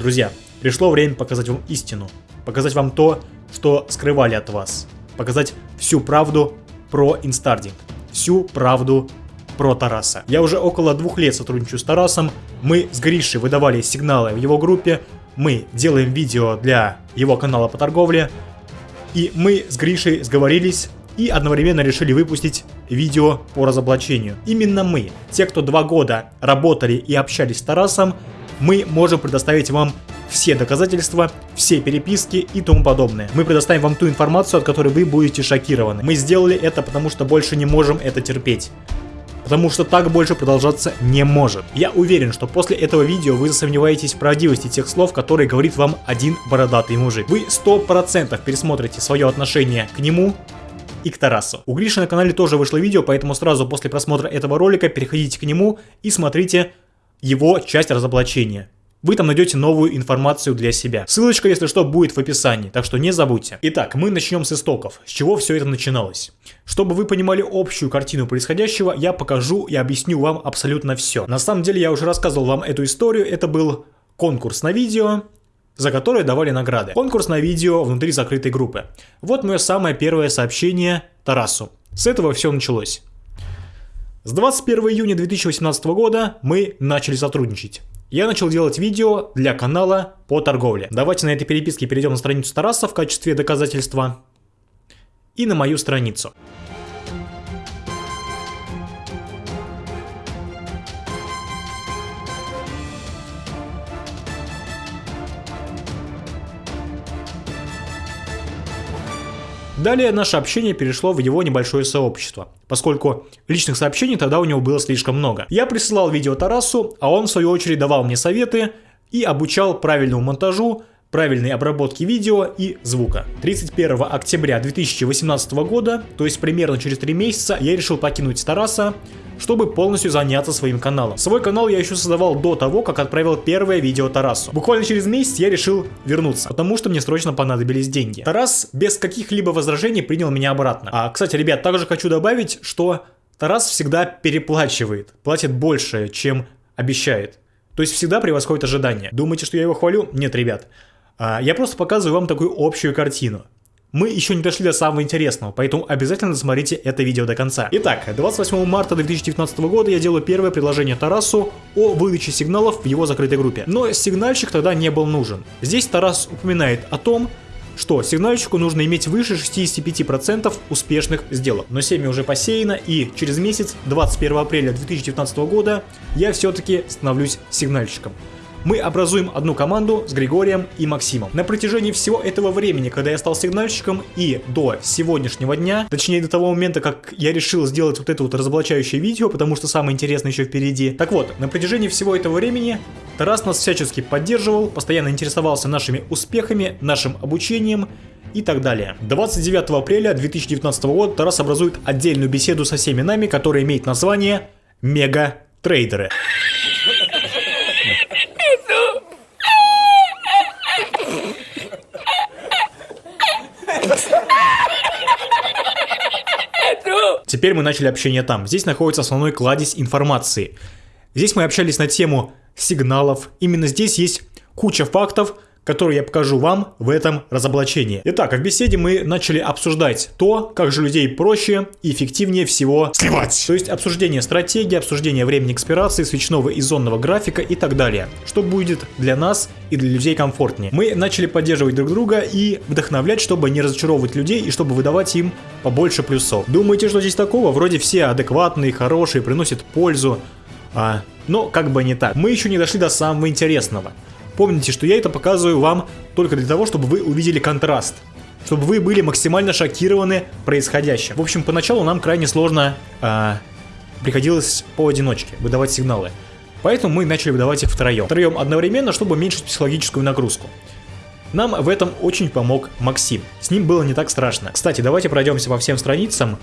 Друзья, пришло время показать вам истину. Показать вам то, что скрывали от вас. Показать всю правду про инстардинг. Всю правду про Тараса. Я уже около двух лет сотрудничаю с Тарасом. Мы с Гришей выдавали сигналы в его группе. Мы делаем видео для его канала по торговле. И мы с Гришей сговорились и одновременно решили выпустить видео по разоблачению. Именно мы, те, кто два года работали и общались с Тарасом, мы можем предоставить вам все доказательства, все переписки и тому подобное. Мы предоставим вам ту информацию, от которой вы будете шокированы. Мы сделали это, потому что больше не можем это терпеть. Потому что так больше продолжаться не может. Я уверен, что после этого видео вы засомневаетесь в правдивости тех слов, которые говорит вам один бородатый мужик. Вы 100% пересмотрите свое отношение к нему и к Тарасу. У Гриши на канале тоже вышло видео, поэтому сразу после просмотра этого ролика переходите к нему и смотрите его часть разоблачения. Вы там найдете новую информацию для себя. Ссылочка, если что, будет в описании, так что не забудьте. Итак, мы начнем с истоков. С чего все это начиналось? Чтобы вы понимали общую картину происходящего, я покажу и объясню вам абсолютно все. На самом деле, я уже рассказывал вам эту историю. Это был конкурс на видео, за которое давали награды. Конкурс на видео внутри закрытой группы. Вот мое самое первое сообщение Тарасу. С этого все началось. С 21 июня 2018 года мы начали сотрудничать. Я начал делать видео для канала по торговле. Давайте на этой переписке перейдем на страницу Тараса в качестве доказательства и на мою страницу. Далее наше общение перешло в его небольшое сообщество, поскольку личных сообщений тогда у него было слишком много. Я присылал видео Тарасу, а он в свою очередь давал мне советы и обучал правильному монтажу, правильной обработки видео и звука. 31 октября 2018 года, то есть примерно через 3 месяца, я решил покинуть Тараса, чтобы полностью заняться своим каналом. Свой канал я еще создавал до того, как отправил первое видео Тарасу. Буквально через месяц я решил вернуться, потому что мне срочно понадобились деньги. Тарас без каких-либо возражений принял меня обратно. А, кстати, ребят, также хочу добавить, что Тарас всегда переплачивает, платит больше, чем обещает. То есть всегда превосходит ожидания. Думаете, что я его хвалю? Нет, ребят. А, я просто показываю вам такую общую картину. Мы еще не дошли до самого интересного, поэтому обязательно смотрите это видео до конца. Итак, 28 марта 2019 года я делаю первое предложение Тарасу о выдаче сигналов в его закрытой группе. Но сигнальщик тогда не был нужен. Здесь Тарас упоминает о том, что сигнальщику нужно иметь выше 65% успешных сделок. Но семя уже посеяно и через месяц, 21 апреля 2019 года, я все-таки становлюсь сигнальщиком мы образуем одну команду с Григорием и Максимом. На протяжении всего этого времени, когда я стал сигнальщиком и до сегодняшнего дня, точнее до того момента, как я решил сделать вот это вот разоблачающее видео, потому что самое интересное еще впереди. Так вот, на протяжении всего этого времени Тарас нас всячески поддерживал, постоянно интересовался нашими успехами, нашим обучением и так далее. 29 апреля 2019 года Тарас образует отдельную беседу со всеми нами, которая имеет название «Мега Теперь мы начали общение там. Здесь находится основной кладезь информации. Здесь мы общались на тему сигналов. Именно здесь есть куча фактов, который я покажу вам в этом разоблачении. Итак, в беседе мы начали обсуждать то, как же людей проще и эффективнее всего сливать. То есть обсуждение стратегии, обсуждение времени экспирации, свечного и зонного графика и так далее. Что будет для нас и для людей комфортнее. Мы начали поддерживать друг друга и вдохновлять, чтобы не разочаровывать людей и чтобы выдавать им побольше плюсов. Думаете, что здесь такого? Вроде все адекватные, хорошие, приносят пользу. А, но как бы не так. Мы еще не дошли до самого интересного. Помните, что я это показываю вам только для того, чтобы вы увидели контраст. Чтобы вы были максимально шокированы происходящим. В общем, поначалу нам крайне сложно э, приходилось поодиночке выдавать сигналы. Поэтому мы начали выдавать их втроем. Втроем одновременно, чтобы уменьшить психологическую нагрузку. Нам в этом очень помог Максим. С ним было не так страшно. Кстати, давайте пройдемся по всем страницам.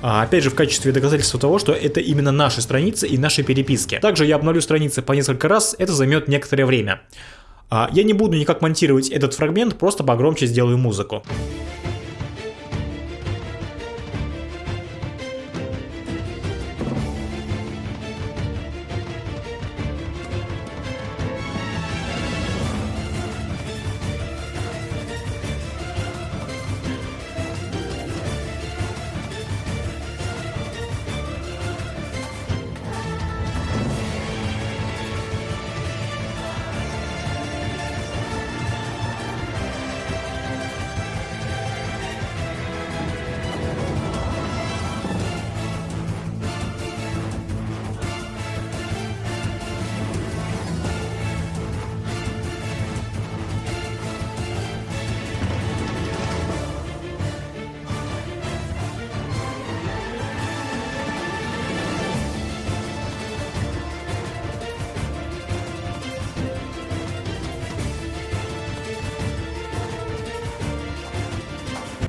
А, опять же, в качестве доказательства того, что это именно наши страницы и наши переписки. Также я обновлю страницы по несколько раз, это займет некоторое время. А, я не буду никак монтировать этот фрагмент, просто погромче сделаю музыку.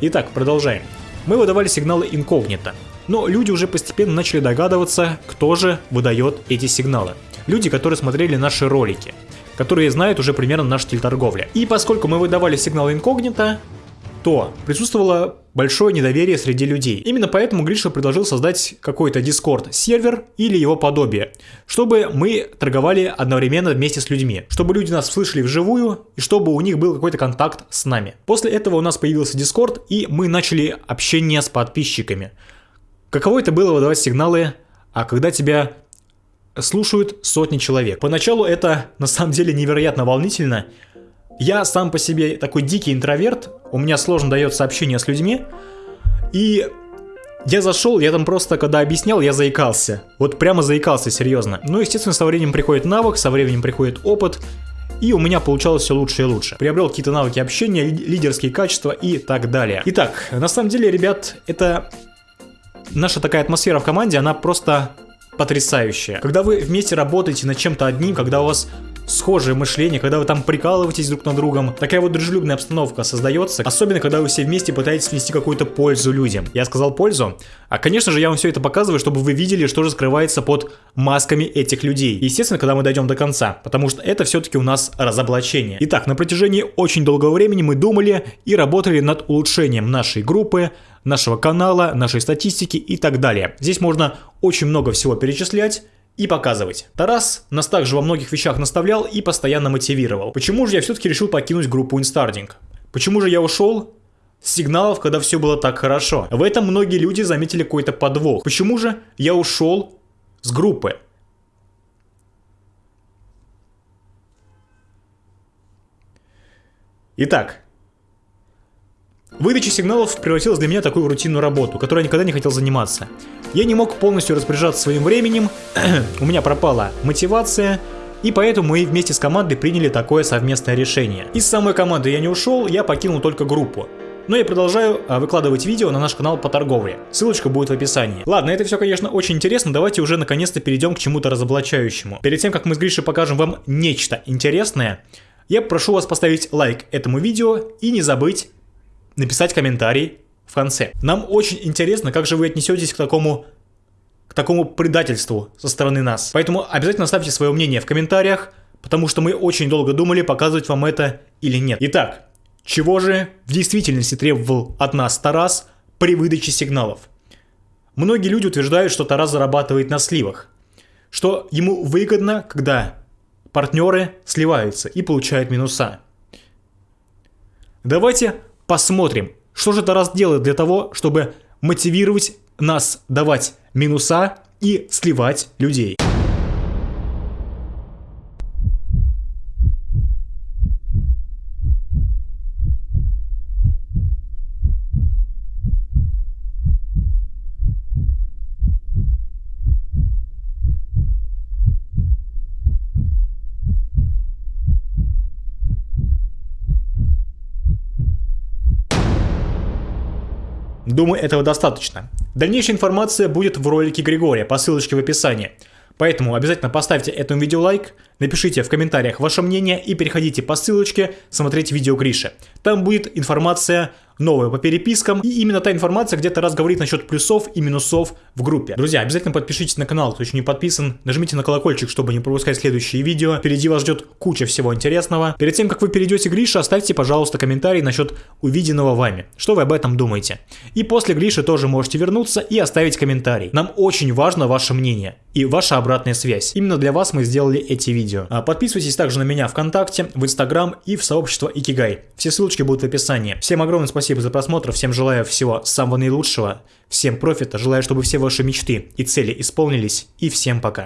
Итак, продолжаем. Мы выдавали сигналы инкогнито, но люди уже постепенно начали догадываться, кто же выдает эти сигналы. Люди, которые смотрели наши ролики, которые знают уже примерно наш стиль торговли. И поскольку мы выдавали сигнал инкогнито, то присутствовало большое недоверие среди людей. Именно поэтому Гриша предложил создать какой-то Discord сервер или его подобие, чтобы мы торговали одновременно вместе с людьми, чтобы люди нас слышали вживую и чтобы у них был какой-то контакт с нами. После этого у нас появился Discord и мы начали общение с подписчиками. Каково это было выдавать сигналы, а когда тебя слушают сотни человек. Поначалу это на самом деле невероятно волнительно, я сам по себе такой дикий интроверт, у меня сложно дается общение с людьми, и я зашел, я там просто, когда объяснял, я заикался. Вот прямо заикался, серьезно. Ну, естественно, со временем приходит навык, со временем приходит опыт, и у меня получалось все лучше и лучше. Приобрел какие-то навыки общения, лидерские качества и так далее. Итак, на самом деле, ребят, это наша такая атмосфера в команде, она просто потрясающая. Когда вы вместе работаете над чем-то одним, когда у вас схожее мышление, когда вы там прикалываетесь друг на другом. Такая вот дружелюбная обстановка создается, особенно когда вы все вместе пытаетесь нести какую-то пользу людям. Я сказал пользу, а конечно же я вам все это показываю, чтобы вы видели, что же скрывается под масками этих людей. Естественно, когда мы дойдем до конца, потому что это все-таки у нас разоблачение. Итак, на протяжении очень долгого времени мы думали и работали над улучшением нашей группы, нашего канала, нашей статистики и так далее. Здесь можно очень много всего перечислять, и показывать. Тарас нас также во многих вещах наставлял и постоянно мотивировал. Почему же я все-таки решил покинуть группу Инстардинг? Почему же я ушел? Сигналов, когда все было так хорошо. В этом многие люди заметили какой-то подвох. Почему же я ушел с группы? Итак, Выдача сигналов превратилась для меня в такую рутинную работу, которой я никогда не хотел заниматься. Я не мог полностью распоряжаться своим временем, у меня пропала мотивация, и поэтому мы вместе с командой приняли такое совместное решение. Из самой команды я не ушел, я покинул только группу. Но я продолжаю а, выкладывать видео на наш канал по торговле. Ссылочка будет в описании. Ладно, это все, конечно, очень интересно. Давайте уже наконец-то перейдем к чему-то разоблачающему. Перед тем, как мы с Гришей покажем вам нечто интересное, я прошу вас поставить лайк этому видео и не забыть написать комментарий в конце. Нам очень интересно, как же вы отнесетесь к такому к такому предательству со стороны нас. Поэтому обязательно ставьте свое мнение в комментариях, потому что мы очень долго думали, показывать вам это или нет. Итак, чего же в действительности требовал от нас Тарас при выдаче сигналов? Многие люди утверждают, что Тарас зарабатывает на сливах, что ему выгодно, когда партнеры сливаются и получают минуса. Давайте посмотрим, что же Тарас делает для того, чтобы мотивировать нас давать минуса и сливать людей. Думаю, этого достаточно. Дальнейшая информация будет в ролике Григория по ссылочке в описании. Поэтому обязательно поставьте этому видео лайк, напишите в комментариях ваше мнение и переходите по ссылочке смотреть видео Гриши. Там будет информация новое по перепискам. И именно та информация где-то раз говорит насчет плюсов и минусов в группе. Друзья, обязательно подпишитесь на канал, кто еще не подписан. Нажмите на колокольчик, чтобы не пропускать следующие видео. Впереди вас ждет куча всего интересного. Перед тем, как вы перейдете к Грише, оставьте, пожалуйста, комментарий насчет увиденного вами. Что вы об этом думаете? И после Гриши тоже можете вернуться и оставить комментарий. Нам очень важно ваше мнение и ваша обратная связь. Именно для вас мы сделали эти видео. А подписывайтесь также на меня ВКонтакте, в Инстаграм и в сообщество Икигай. Все ссылочки будут в описании. Всем огромное спасибо спасибо за просмотр, всем желаю всего самого наилучшего, всем профита, желаю, чтобы все ваши мечты и цели исполнились, и всем пока.